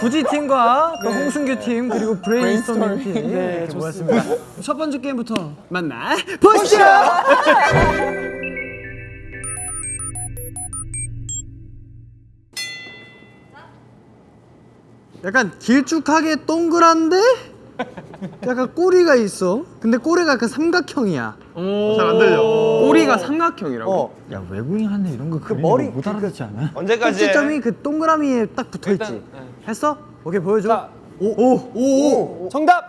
구지 팀과 또 홍순규 팀 그리고 브레인스토밍 팀 네, 이렇게 모였습니다. 첫 번째 게임부터 만나 보시죠. 약간 길쭉하게 동그란데 약간 꼬리가 있어. 근데 꼬리가 약간 삼각형이야. 잘 안 들려. 꼬리가 삼각형이라고? 어. 야 외국인 한테 이런 거 그리는 머리- 거못 알아듣지 않아? 언제까지? 해? 꼭지점이 그 동그라미에 딱 붙어 있지. 네. 했어? 오케이 보여줘. 오오오 정답.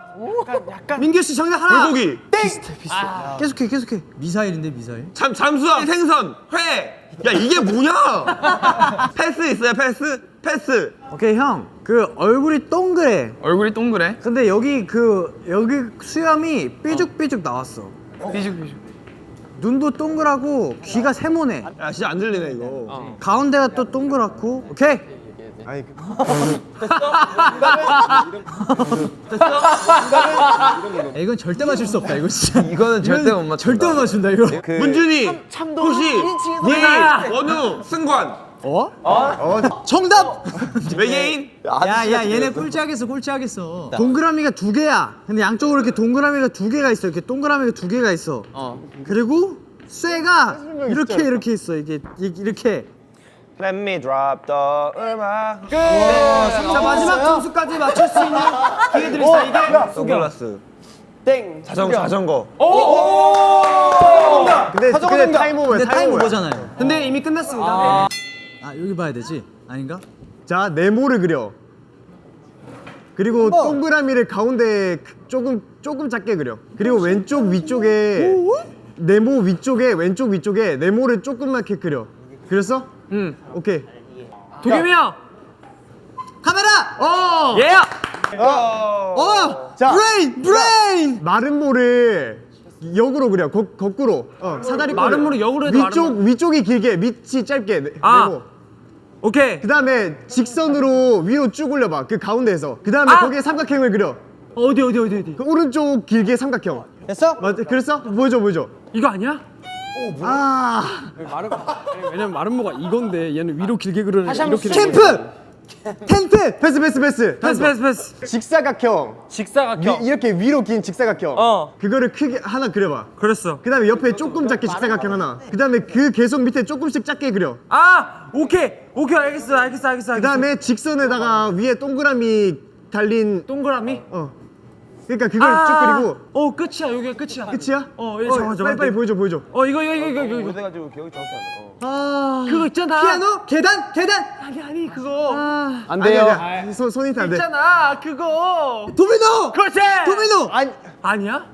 민규 씨 정답 하나. 불고기. 계속해 계속해. 미사일인데 미사일. 잠 잠수함 생선 회. 야 이게 뭐냐? 패스 있어요 패스 패스. 오케이 형. 그 얼굴이 동그래. 얼굴이 동그래? 근데 여기 그 여기 수염이 삐죽삐죽 나왔어. 삐죽삐죽 눈도 동그랗고 귀가 세모네. 야 진짜 안 들리네 이거. 가운데가 또 동그랗고. 오케이. 아니 야, 이건 절대 맞출 수 없다. 이거 진짜. 이거는 절대 못 맞춘다 절대 못 맞춘다 이거. 그 문준이, 호시, 니, 원우, 승관. 어? 정답. 외계인. 야야 얘네 꼴찌하겠어 꼴찌하겠어. 동그라미가 두 개야. 근데 양쪽으로 이렇게 동그라미가 두 개가 있어. 이렇게 동그라미가 두 개가 있어. 그리고 쇠가 이렇게 이렇게 있어. 이게 이- 이렇게. Let me drop the 음악. 자 마지막 점수까지 맞출 수 있는 기회 드립니다. 이게 선글라스. 땡. 자전거 자전거. 근데 근데 time over 근데 time time over. over잖아요. 근데 이미 끝났습니다. 아 여기 봐야 되지? 아닌가? 자 네모를 그려. 그리고 동그라미를 가운데 조금 조금 작게 그려. 그리고 왼쪽 위쪽에 네모 위쪽에 왼쪽 위쪽에 네모를 조그맣게 그려. 그렸어? 응. 오케이. 도겸이 형. 카메라. 어. 예. 어. 자. 브레인 브레인. 마름모를 역으로 그려. 거, 거꾸로. 어, 사다리 마름모를 역으로 해도 위쪽 마름 위쪽이 길게 밑이 짧게 네, 아. 네모. 오케이. 그 다음에 직선으로 위로 쭉 올려봐. 그 가운데에서. 그 다음에 아. 거기에 삼각형을 그려. 어디 어디 어디 어디. 그 오른쪽 길게 삼각형. 됐어? 맞 그렸어? 보여줘 보여줘. 이거 아니야? 아. 왜냐면 마름모가 이건데 얘는 위로 길게 그리는 이렇게 캠프 텐트 패스 패스 패스! 패스 패스 패스. 직사각형. 직사각형. 위, 이렇게 위로 긴 직사각형. 어. 그거를 크게 하나 그려봐. 그렸어. 그 다음에 옆에 조금 작게 직사각형 하나. 그 다음에 그 계속 밑에 조금씩 작게 그려. 아 오케이. 오케이 알겠어 알겠어 알겠어. 그 다음에 직선에다가 위에 동그라미 달린 동그라미. 어 그러니까 그걸 쭉 그리고 어 끝이야 여기가 끝이야. 끝이야? 어, 예, 잠깐만, 빨리 잠깐만. 빨리 보여줘 보여줘 어 이거 이거 이거 이거 이거. 그래가지고 기억이 정확히 안 나. 아 그거 있잖아. 피아노 계단 계단 아니 아니 그거. 안 아, 돼요 손 손이 안돼 있잖아 그거. 도미노 그렇지. 도미노 아니 아니야?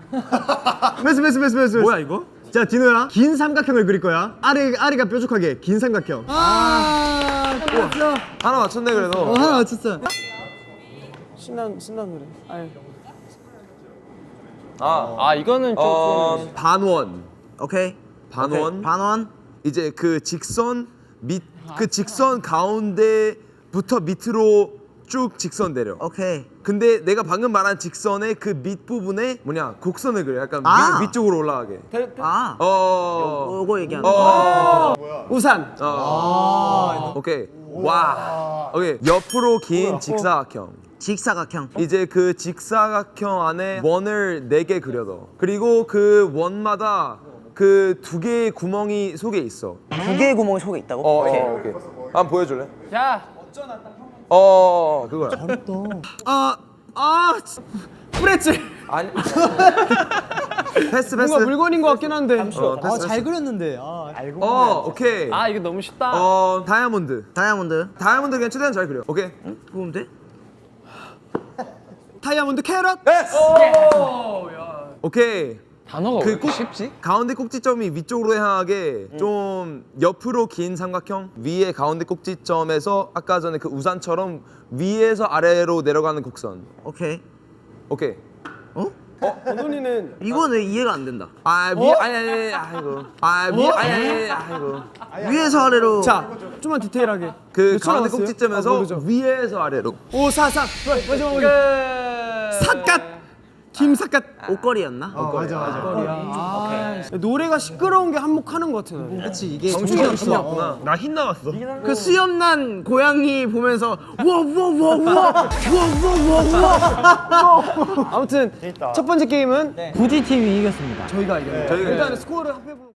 패스 패스 패스 패스 뭐야 이거? 자 디노야 긴 삼각형을 그릴 거야 아래 아래가 뾰족하게 긴 삼각형 아 끝났어. 하나 맞췄네 그래도. 어 하나 맞췄어. 아, 아 이거는 좀 어, 반원. 오케이. 반원. 반원. 이제 그 직선 밑 그 직선 가운데부터 밑으로 쭉 직선 내려. 오케이. 근데 내가 방금 말한 직선의 그 밑 부분에 뭐냐 곡선을 그려. 약간 아. 위, 위쪽으로 올라가게. 아. 어. 요거 얘기하는 거. 어. 우산. 어. 오케이. 와. 오케이. 옆으로 긴 직사각형. 직사각형. 이제 그 직사각형 안에 원을 네 개 그려둬. 그리고 그 원마다 그 두 개의 구멍이 속에 있어. 두 개의 구멍이 속에 있다고? 어, 오케이. 어, 오케이. 한번 보여줄래? 야. 어, 그거야. 아, 아, 프레츠. 아니. 패스 패스. 뭔가 물건인 것 같긴 한데. 어, 패스, 패스. 그렸는데. 아, 알고. 어, 오케이. 아 이거 너무 쉽다 어, 다이아몬드. 다이아몬드. 다이아몬드 그냥 최대한 잘 그려. 오케이. 보면 돼? 다이아몬드 캐럿. 오케이. 단어가 그왜 꼭- 쉽지? 가운데 꼭지점이 위쪽으로 향하게 좀 옆으로 긴 삼각형 위에 가운데 꼭지점에서 아까 전에 그 우산처럼 위에서 아래로 내려가는 곡선 오케이. 오케이 이거는 이해가 안 된다. 아 위, 아니 아니 아니 아이고 아 위, 아니 아니 아이고 위에서 아래로. 자, 좀만 디테일하게. 그 가운데 꼭지점에서 위에서 아래로 5, 4, 3. 마지막 우리. 삿갓. 김사갓 옷걸이였나? 어, 맞아 맞아. 아, 노래가 시끄러운 게 한몫하는 것 같아. 나는. 그렇지 이게 정신이 없어. 나흰 나왔어. 그 수염난 고양이 보면서 와와와와와와와와 아무튼 첫 번째 게임은 부지 팀이 이겼습니다. 저희가 이겼어요. 저희가 일단 스코어를 합해보면